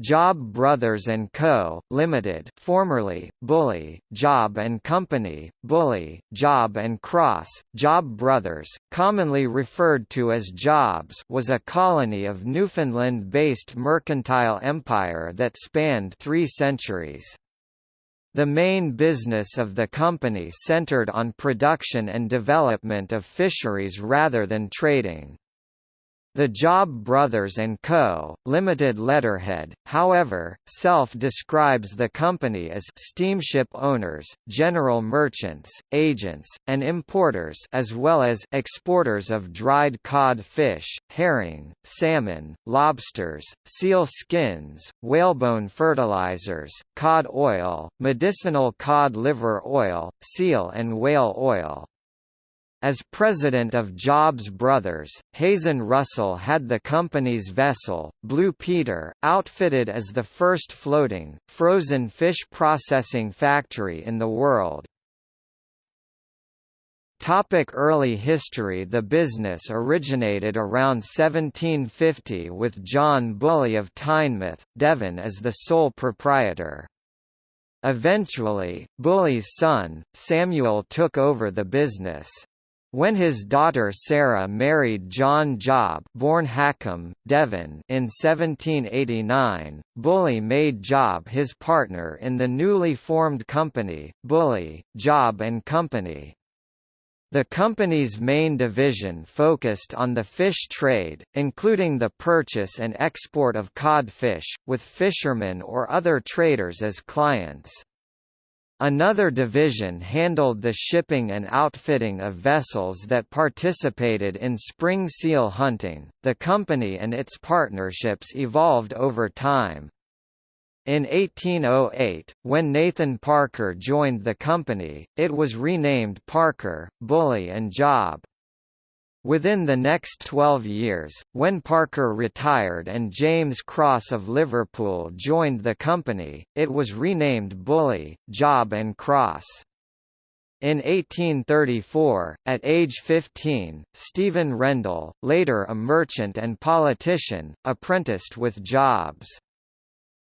Job Brothers and Co. Limited, formerly Bulley, Job and Company, Bulley, Job and Cross, Job Brothers, commonly referred to as Jobs, was a colony of Newfoundland-based mercantile empire that spanned 3 centuries. The main business of the company centered on production and development of fisheries rather than trading. The Job Brothers & Co., Limited letterhead, however, self-describes the company as «steamship owners, general merchants, agents, and importers as well as «exporters of dried cod fish, herring, salmon, lobsters, seal skins, whalebone fertilizers, cod oil, medicinal cod liver oil, seal and whale oil». As president of Jobs Brothers, Hazen Russell had the company's vessel, Blue Peter, outfitted as the first floating, frozen fish processing factory in the world. Topic early history The business originated around 1750 with John Bulley of Teignmouth, Devon as the sole proprietor. Eventually, Bulley's son, Samuel took over the business. When his daughter Sarah married John Job born Hackham, Devon in 1789, Bulley made Job his partner in the newly formed company, Bulley, Job and Company. The company's main division focused on the fish trade, including the purchase and export of codfish, with fishermen or other traders as clients. Another division handled the shipping and outfitting of vessels that participated in spring seal hunting. The company and its partnerships evolved over time. In 1808, when Nathan Parker joined the company, it was renamed Parker, Bulley and Job. Within the next 12 years, when Parker retired and James Cross of Liverpool joined the company, it was renamed Bulley, Job and Cross. In 1834, at age 15, Stephen Rendell, later a merchant and politician, apprenticed with Jobs.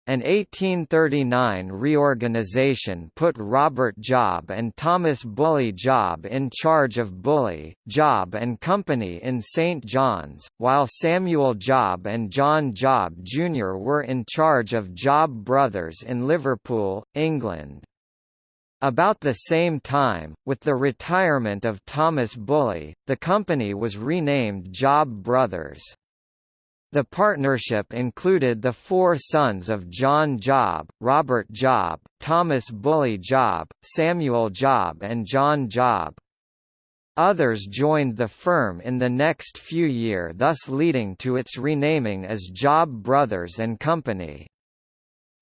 An 1839 reorganization put Robert Job and Thomas Bulley Job in charge of Bulley, Job and Company in St. John's, while Samuel Job and John Job Jr. were in charge of Job Brothers in Liverpool, England. About the same time, with the retirement of Thomas Bulley, the company was renamed Job Brothers. The partnership included the four sons of John Job, Robert Job, Thomas Bulley Job, Samuel Job and John Job. Others joined the firm in the next few year thus leading to its renaming as Job Brothers and Company.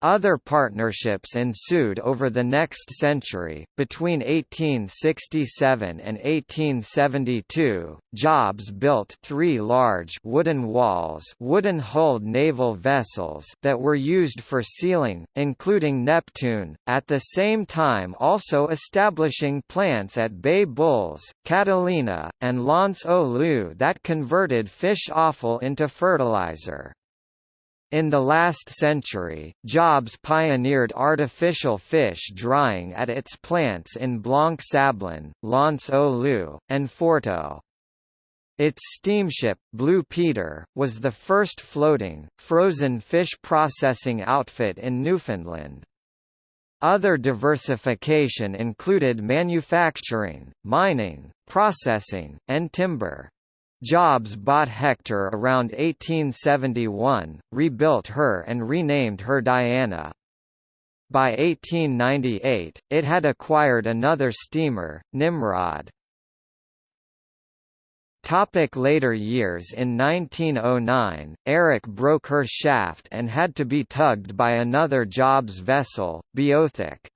Other partnerships ensued over the next century. Between 1867 and 1872, Jobs built three large wooden walls, wooden-hulled naval vessels that were used for sealing, including Neptune, at the same time also establishing plants at Bay Bulls, Catalina, and aux Loups that converted fish offal into fertilizer. In the last century, Jobs pioneered artificial fish drying at its plants in Blanc-Sablon, L'Anse-aux-Loups, and Forteau. Its steamship, Blue Peter, was the first floating, frozen fish processing outfit in Newfoundland. Other diversification included manufacturing, mining, processing, and timber. Jobs bought Hector around 1871, rebuilt her and renamed her Diana. By 1898, it had acquired another steamer, Nimrod. Topic later years In 1909, Eric broke her shaft and had to be tugged by another Jobs vessel, Beothic.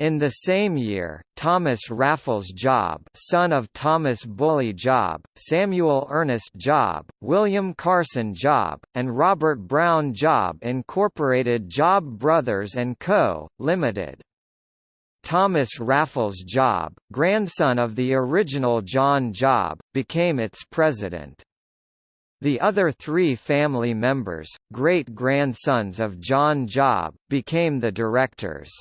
In the same year, Thomas Raffles Job son of Thomas Bulley Job, Samuel Ernest Job, William Carson Job, and Robert Brown Job incorporated Job Brothers & Co., Limited. Thomas Raffles Job, grandson of the original John Job, became its president. The other three family members, great-grandsons of John Job, became the directors.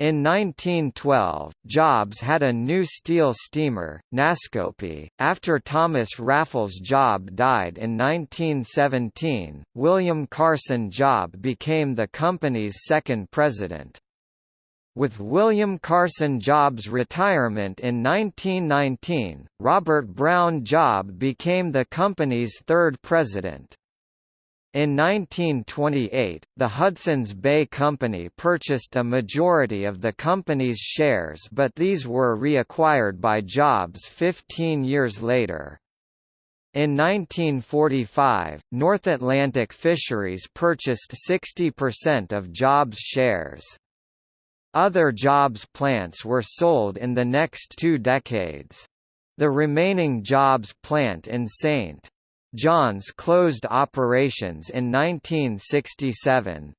In 1912, Jobs had a new steel steamer, Nascopie. After Thomas Raffles Job died in 1917, William Carson Job became the company's second president. With William Carson Jobs' retirement in 1919, Robert Brown Job became the company's third president. In 1928, the Hudson's Bay Company purchased a majority of the company's shares but these were reacquired by Jobs 15 years later. In 1945, North Atlantic Fisheries purchased 60% of Jobs' shares. Other Jobs plants were sold in the next two decades. The remaining Jobs plant in St. John's closed operations in 1967.